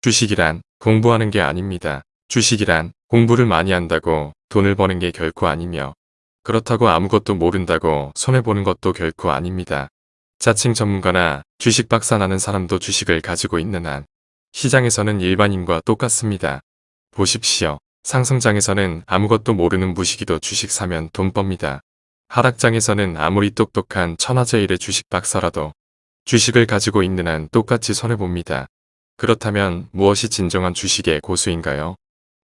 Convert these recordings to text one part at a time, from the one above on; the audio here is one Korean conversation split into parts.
주식이란 공부하는 게 아닙니다. 주식이란 공부를 많이 한다고 돈을 버는 게 결코 아니며 그렇다고 아무것도 모른다고 손해보는 것도 결코 아닙니다. 자칭 전문가나 주식 박사 나는 사람도 주식을 가지고 있는 한 시장에서는 일반인과 똑같습니다. 보십시오. 상승장에서는 아무것도 모르는 무식이도 주식 사면 돈 멉니다. 하락장에서는 아무리 똑똑한 천하제일의 주식 박사라도 주식을 가지고 있는 한 똑같이 손해봅니다. 그렇다면 무엇이 진정한 주식의 고수인가요?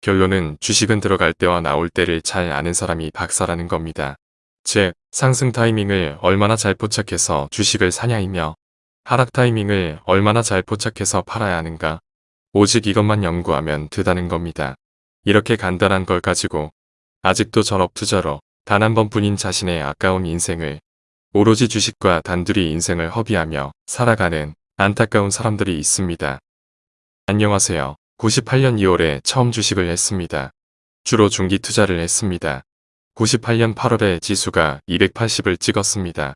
결론은 주식은 들어갈 때와 나올 때를 잘 아는 사람이 박사라는 겁니다. 즉, 상승 타이밍을 얼마나 잘 포착해서 주식을 사냐이며 하락 타이밍을 얼마나 잘 포착해서 팔아야 하는가. 오직 이것만 연구하면 되다는 겁니다. 이렇게 간단한 걸 가지고 아직도 전업 투자로 단 한 번뿐인 자신의 아까운 인생을 오로지 주식과 단둘이 인생을 허비하며 살아가는 안타까운 사람들이 있습니다. 안녕하세요. 98년 2월에 처음 주식을 했습니다. 주로 중기 투자를 했습니다. 98년 8월에 지수가 280을 찍었습니다.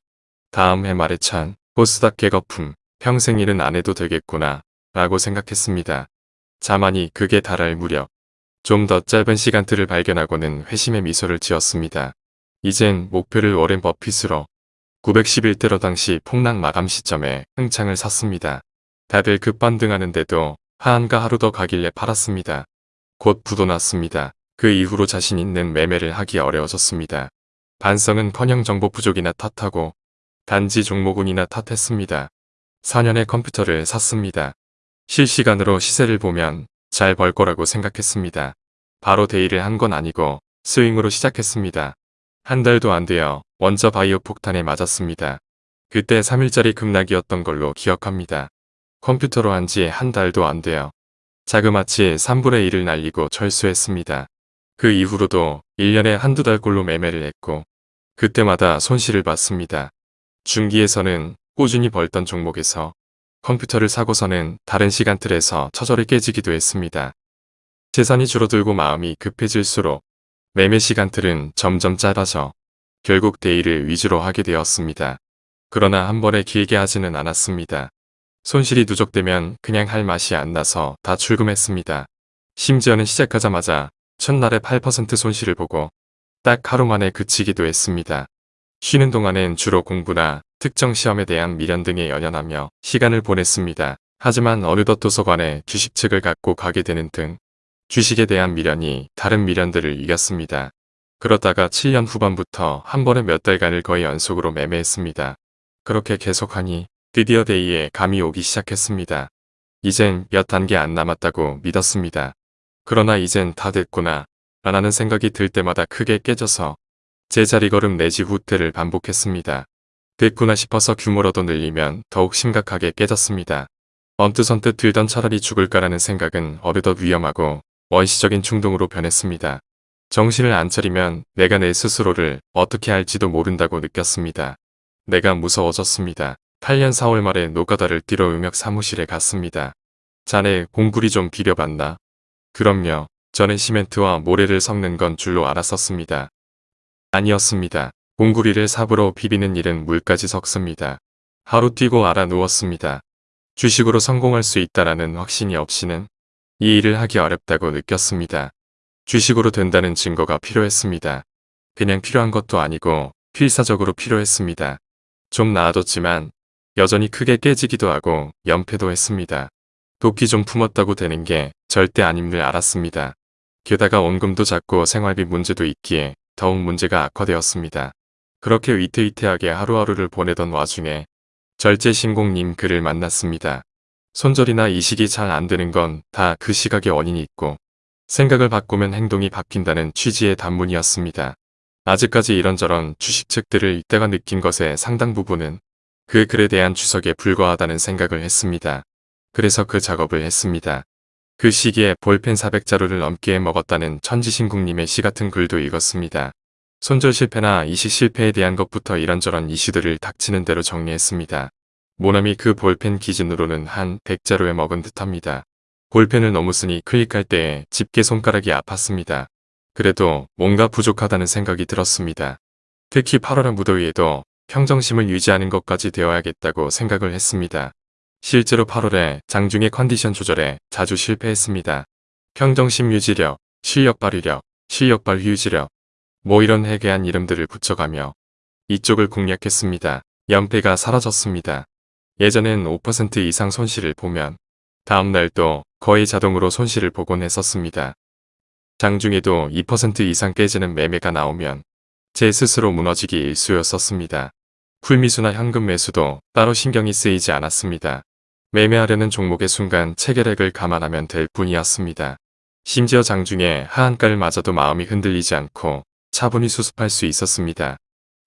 다음 해 말에 찬 코스닥 개거품 평생 일은 안 해도 되겠구나 라고 생각했습니다. 자만이 그게 달할 무렵 좀 더 짧은 시간들을 발견하고는 회심의 미소를 지었습니다. 이젠 목표를 오랜 버핏으로 911대로 당시 폭락 마감 시점에 흥창을 샀습니다. 다들 급반등하는데도 하한가 하루 더 가길래 팔았습니다. 곧 부도 났습니다. 그 이후로 자신 있는 매매를 하기 어려워졌습니다. 반성은 커녕 정보 부족이나 탓하고 단지 종목운이나 탓했습니다. 4년의 컴퓨터를 샀습니다. 실시간으로 시세를 보면 잘 벌 거라고 생각했습니다. 바로 데이를 한 건 아니고 스윙으로 시작했습니다. 한 달도 안 되어 원자 바이오 폭탄에 맞았습니다. 그때 3일짜리 급락이었던 걸로 기억합니다. 컴퓨터로 한 지 한 달도 안 돼요. 자그마치 3분의 1을 날리고 철수했습니다. 그 이후로도 1년에 한두 달꼴로 매매를 했고 그때마다 손실을 봤습니다. 중기에서는 꾸준히 벌던 종목에서 컴퓨터를 사고서는 다른 시간틀에서 처절히 깨지기도 했습니다. 재산이 줄어들고 마음이 급해질수록 매매 시간틀은 점점 짧아져 결국 데이를 위주로 하게 되었습니다. 그러나 한 번에 길게 하지는 않았습니다. 손실이 누적되면 그냥 할 맛이 안 나서 다 출금했습니다. 심지어는 시작하자마자 첫날에 8% 손실을 보고 딱 하루 만에 그치기도 했습니다. 쉬는 동안엔 주로 공부나 특정 시험에 대한 미련 등에 연연하며 시간을 보냈습니다. 하지만 어느덧 도서관에 주식책을 갖고 가게 되는 등 주식에 대한 미련이 다른 미련들을 이겼습니다. 그러다가 7년 후반부터 한 번에 몇 달간을 거의 연속으로 매매했습니다. 그렇게 계속하니 드디어 데이에 감이 오기 시작했습니다. 이젠 몇 단계 안 남았다고 믿었습니다. 그러나 이젠 다 됐구나 라는 생각이 들 때마다 크게 깨져서 제 자리 걸음 내지 후퇴를 반복했습니다. 됐구나 싶어서 규모로도 늘리면 더욱 심각하게 깨졌습니다. 언뜻언뜻 들던 차라리 죽을까라는 생각은 어느덧 위험하고 원시적인 충동으로 변했습니다. 정신을 안 차리면 내가 내 스스로를 어떻게 할지도 모른다고 느꼈습니다. 내가 무서워졌습니다. 8년 4월 말에 노가다를 뛰러 음역 사무실에 갔습니다. 자네 공구리 좀 비려봤나? 그럼요. 저는 시멘트와 모래를 섞는 건 줄로 알았었습니다. 아니었습니다. 공구리를 삽으로 비비는 일은 물까지 섞습니다. 하루 뛰고 알아 누웠습니다. 주식으로 성공할 수 있다라는 확신이 없이는 이 일을 하기 어렵다고 느꼈습니다. 주식으로 된다는 증거가 필요했습니다. 그냥 필요한 것도 아니고 필사적으로 필요했습니다. 좀 나아졌지만 여전히 크게 깨지기도 하고 연패도 했습니다. 도끼 좀 품었다고 되는 게 절대 아님을 알았습니다. 게다가 원금도 작고 생활비 문제도 있기에 더욱 문제가 악화되었습니다. 그렇게 위태위태하게 하루하루를 보내던 와중에 절제신공님 글을 만났습니다. 손절이나 이식이 잘 안되는 건 다 그 시각의 원인이 있고 생각을 바꾸면 행동이 바뀐다는 취지의 단문이었습니다. 아직까지 이런저런 주식책들을 읽다가 느낀 것의 상당 부분은 그 글에 대한 주석에 불과하다는 생각을 했습니다. 그래서 그 작업을 했습니다. 그 시기에 볼펜 400자루를 넘게 먹었다는 천지신국님의 시 같은 글도 읽었습니다. 손절 실패나 이식 실패에 대한 것부터 이런저런 이슈들을 닥치는 대로 정리했습니다. 모남이 그 볼펜 기준으로는 한 100자루에 먹은 듯합니다. 볼펜을 너무 쓰니 클릭할 때에 집게 손가락이 아팠습니다. 그래도 뭔가 부족하다는 생각이 들었습니다. 특히 8월의 무더위에도 평정심을 유지하는 것까지 되어야겠다고 생각을 했습니다. 실제로 8월에 장중의 컨디션 조절에 자주 실패했습니다. 평정심 유지력, 실력 발휘력, 실력 발휘 유지력, 뭐 이런 해괴한 이름들을 붙여가며 이쪽을 공략했습니다. 연패가 사라졌습니다. 예전엔 5% 이상 손실을 보면 다음날 또 거의 자동으로 손실을 보곤 했었습니다. 장중에도 2% 이상 깨지는 매매가 나오면 제 스스로 무너지기 일쑤였었습니다. 풀미수나 현금 매수도 따로 신경이 쓰이지 않았습니다. 매매하려는 종목의 순간 체결액을 감안하면 될 뿐이었습니다. 심지어 장중에 하한가를 맞아도 마음이 흔들리지 않고 차분히 수습할 수 있었습니다.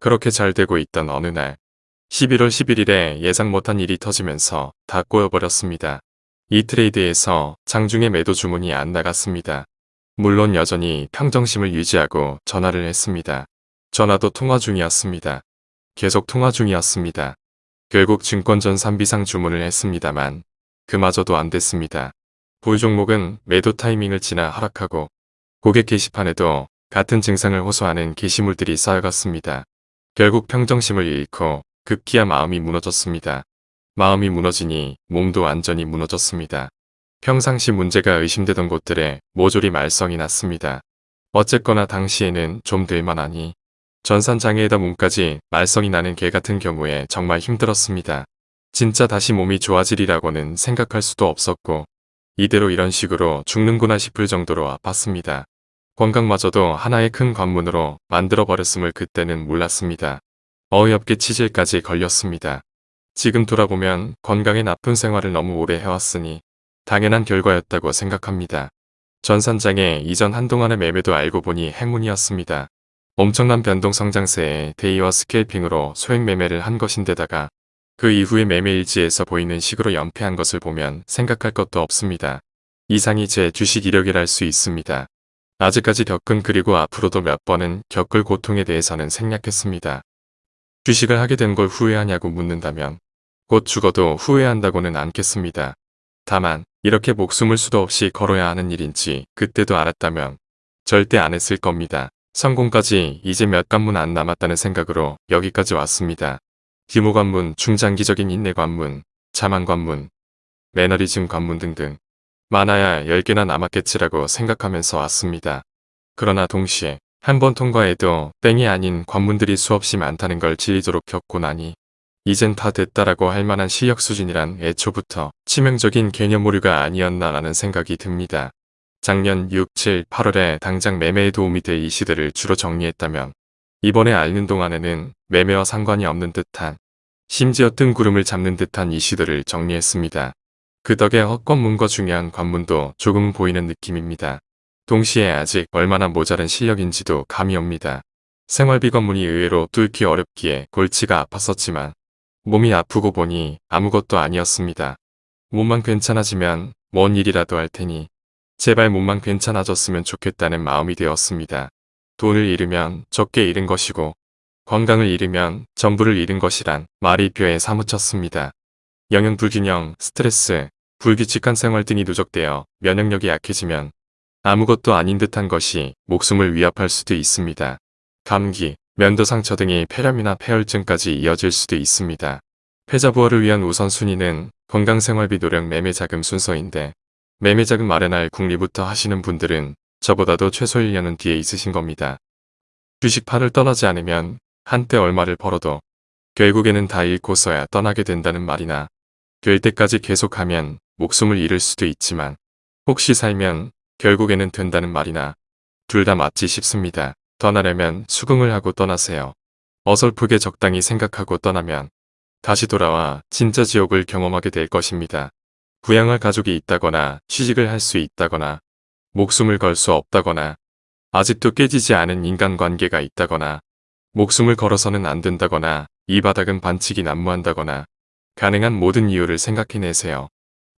그렇게 잘 되고 있던 어느 날 11월 11일에 예상 못한 일이 터지면서 다 꼬여버렸습니다. 이 트레이드에서 장중에 매도 주문이 안 나갔습니다. 물론 여전히 평정심을 유지하고 전화를 했습니다. 전화도 통화 중이었습니다. 계속 통화 중이었습니다. 결국 증권전 3비상 주문을 했습니다만 그마저도 안 됐습니다. 볼 종목은 매도 타이밍을 지나 하락하고 고객 게시판에도 같은 증상을 호소하는 게시물들이 쌓여갔습니다. 결국 평정심을 잃고 급기야 마음이 무너졌습니다. 마음이 무너지니 몸도 완전히 무너졌습니다. 평상시 문제가 의심되던 곳들에 모조리 말썽이 났습니다. 어쨌거나 당시에는 좀 될만하니 전산장애에다 몸까지 말썽이 나는 개 같은 경우에 정말 힘들었습니다. 진짜 다시 몸이 좋아지리라고는 생각할 수도 없었고 이대로 이런 식으로 죽는구나 싶을 정도로 아팠습니다. 건강마저도 하나의 큰 관문으로 만들어버렸음을 그때는 몰랐습니다. 어이없게 치질까지 걸렸습니다. 지금 돌아보면 건강에 나쁜 생활을 너무 오래 해왔으니 당연한 결과였다고 생각합니다. 전산장애 이전 한동안의 매매도 알고 보니 행운이었습니다. 엄청난 변동 성장세에 데이와 스케일핑으로 소액 매매를 한 것인데다가 그 이후의 매매 일지에서 보이는 식으로 연패한 것을 보면 생각할 것도 없습니다. 이상이 제 주식 이력이랄 수 있습니다. 아직까지 겪은 그리고 앞으로도 몇 번은 겪을 고통에 대해서는 생략했습니다. 주식을 하게 된 걸 후회하냐고 묻는다면 곧 죽어도 후회한다고는 않겠습니다. 다만 이렇게 목숨을 수도 없이 걸어야 하는 일인지 그때도 알았다면 절대 안 했을 겁니다. 성공까지 이제 몇 관문 안 남았다는 생각으로 여기까지 왔습니다. 규모 관문, 중장기적인 인내 관문, 자만 관문, 매너리즘 관문 등등 많아야 10개나 남았겠지라고 생각하면서 왔습니다. 그러나 동시에 한 번 통과해도 땡이 아닌 관문들이 수없이 많다는 걸 질리도록 겪고 나니 이젠 다 됐다라고 할 만한 실력 수준이란 애초부터 치명적인 개념 오류가 아니었나라는 생각이 듭니다. 작년 6, 7, 8월에 당장 매매에 도움이 될 이슈들을 주로 정리했다면 이번에 앓는 동안에는 매매와 상관이 없는 듯한 심지어 뜬 구름을 잡는 듯한 이슈들을 정리했습니다. 그 덕에 헛관문과 중요한 관문도 조금 보이는 느낌입니다. 동시에 아직 얼마나 모자른 실력인지도 감이 옵니다. 생활비 관문이 의외로 뚫기 어렵기에 골치가 아팠었지만 몸이 아프고 보니 아무것도 아니었습니다. 몸만 괜찮아지면 뭔 일이라도 할 테니 제발 몸만 괜찮아졌으면 좋겠다는 마음이 되었습니다. 돈을 잃으면 적게 잃은 것이고 건강을 잃으면 전부를 잃은 것이란 말이 뼈에 사무쳤습니다. 영양 불균형, 스트레스, 불규칙한 생활 등이 누적되어 면역력이 약해지면 아무것도 아닌 듯한 것이 목숨을 위협할 수도 있습니다. 감기, 면도 상처 등의 폐렴이나 폐혈증까지 이어질 수도 있습니다. 패자부활을 위한 우선순위는 건강생활비 노력 매매자금 순서인데 매매자금 마련할 궁리부터 하시는 분들은 저보다도 최소 1년은 뒤에 있으신 겁니다. 주식파를 떠나지 않으면 한때 얼마를 벌어도 결국에는 다 잃고서야 떠나게 된다는 말이나 될 때까지 계속하면 목숨을 잃을 수도 있지만 혹시 살면 결국에는 된다는 말이나 둘 다 맞지 싶습니다. 떠나려면 수긍을 하고 떠나세요. 어설프게 적당히 생각하고 떠나면 다시 돌아와 진짜 지옥을 경험하게 될 것입니다. 부양할 가족이 있다거나 취직을 할 수 있다거나 목숨을 걸 수 없다거나 아직도 깨지지 않은 인간관계가 있다거나 목숨을 걸어서는 안 된다거나 이 바닥은 반칙이 난무한다거나 가능한 모든 이유를 생각해내세요.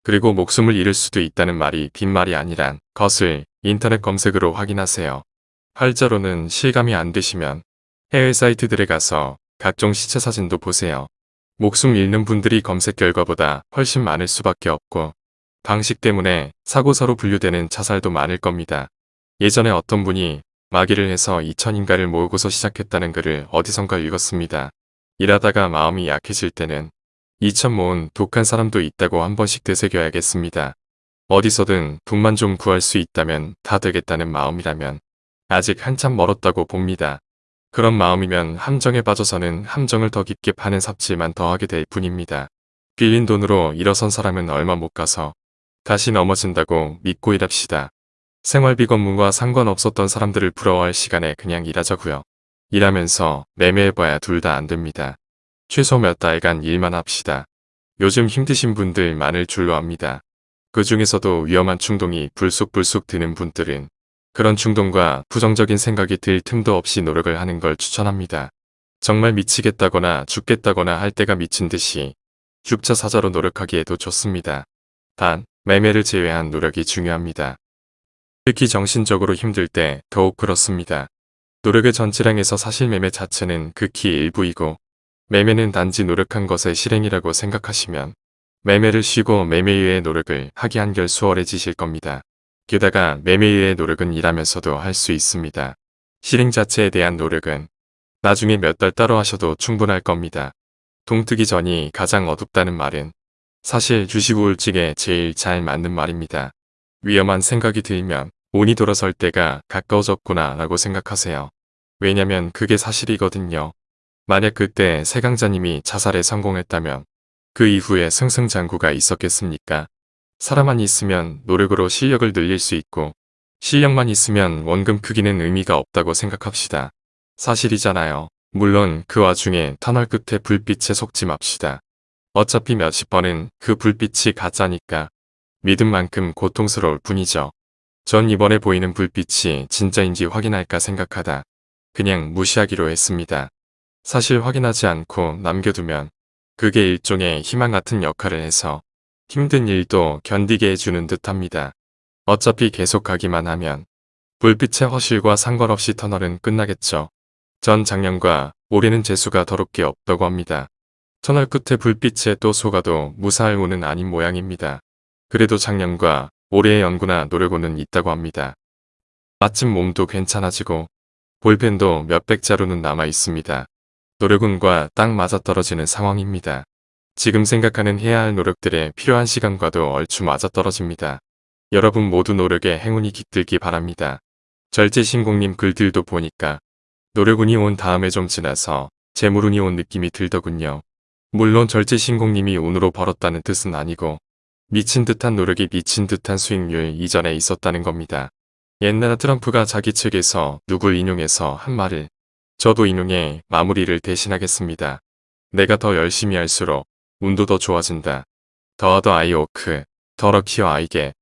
그리고 목숨을 잃을 수도 있다는 말이 빈말이 아니란 것을 인터넷 검색으로 확인하세요. 활자로는 실감이 안 되시면 해외 사이트들에 가서 각종 시체 사진도 보세요. 목숨 잃는 분들이 검색 결과보다 훨씬 많을 수밖에 없고 방식 때문에 사고사로 분류되는 자살도 많을 겁니다. 예전에 어떤 분이 마귀를 해서 2천인가를 모으고서 시작했다는 글을 어디선가 읽었습니다. 일하다가 마음이 약해질 때는 2천 모은 독한 사람도 있다고 한 번씩 되새겨야겠습니다. 어디서든 돈만 좀 구할 수 있다면 다 되겠다는 마음이라면 아직 한참 멀었다고 봅니다. 그런 마음이면 함정에 빠져서는 함정을 더 깊게 파는 삽질만 더하게 될 뿐입니다. 빌린 돈으로 일어선 사람은 얼마 못 가서 다시 넘어진다고 믿고 일합시다. 생활비 건문과 상관없었던 사람들을 부러워할 시간에 그냥 일하자고요. 일하면서 매매해봐야 둘 다 안 됩니다. 최소 몇 달간 일만 합시다. 요즘 힘드신 분들 많을 줄로 압니다. 그 중에서도 위험한 충동이 불쑥불쑥 드는 분들은 그런 충동과 부정적인 생각이 들 틈도 없이 노력을 하는 걸 추천합니다. 정말 미치겠다거나 죽겠다거나 할 때가 미친 듯이 죽자 사자로 노력하기에도 좋습니다. 단, 매매를 제외한 노력이 중요합니다. 특히 정신적으로 힘들 때 더욱 그렇습니다. 노력의 전치량에서 사실 매매 자체는 극히 일부이고 매매는 단지 노력한 것의 실행이라고 생각하시면 매매를 쉬고 매매 이외의 노력을 하기 한결 수월해지실 겁니다. 게다가 매매 이외의 노력은 일하면서도 할 수 있습니다. 실행 자체에 대한 노력은 나중에 몇 달 따로 하셔도 충분할 겁니다. 동트기 전이 가장 어둡다는 말은 사실 주식 우울증에 제일 잘 맞는 말입니다. 위험한 생각이 들면 운이 돌아설 때가 가까워졌구나 라고 생각하세요. 왜냐면 그게 사실이거든요. 만약 그때 세강자님이 자살에 성공했다면 그 이후에 승승장구가 있었겠습니까? 사람만 있으면 노력으로 실력을 늘릴 수 있고 실력만 있으면 원금 크기는 의미가 없다고 생각합시다. 사실이잖아요. 물론 그 와중에 터널 끝에 불빛에 속지 맙시다. 어차피 몇십 번은 그 불빛이 가짜니까 믿은 만큼 고통스러울 뿐이죠. 전 이번에 보이는 불빛이 진짜인지 확인할까 생각하다 그냥 무시하기로 했습니다. 사실 확인하지 않고 남겨두면 그게 일종의 희망 같은 역할을 해서 힘든 일도 견디게 해주는 듯합니다. 어차피 계속 가기만 하면 불빛의 허실과 상관없이 터널은 끝나겠죠. 전 작년과 올해는 재수가 더럽게 없다고 합니다. 터널 끝에 불빛에 또 속아도 무사할 운은 아닌 모양입니다. 그래도 작년과 올해의 연구나 노력운은 있다고 합니다. 마침 몸도 괜찮아지고 볼펜도 몇백 자루는 남아 있습니다. 노력운과 딱 맞아떨어지는 상황입니다. 지금 생각하는 해야 할 노력들에 필요한 시간과도 얼추 맞아떨어집니다. 여러분 모두 노력에 행운이 깃들기 바랍니다. 절제신공님 글들도 보니까 노력운이 온 다음에 좀 지나서 재물운이 온 느낌이 들더군요. 물론 절제신공님이 운으로 벌었다는 뜻은 아니고 미친 듯한 노력이 미친 듯한 수익률 이전에 있었다는 겁니다. 옛날 트럼프가 자기 책에서 누굴 인용해서 한 말을 저도 인용해 마무리를 대신하겠습니다. 내가 더 열심히 할수록 운도 더 좋아진다. 더하더 아이오크, 더 럭키어 아이게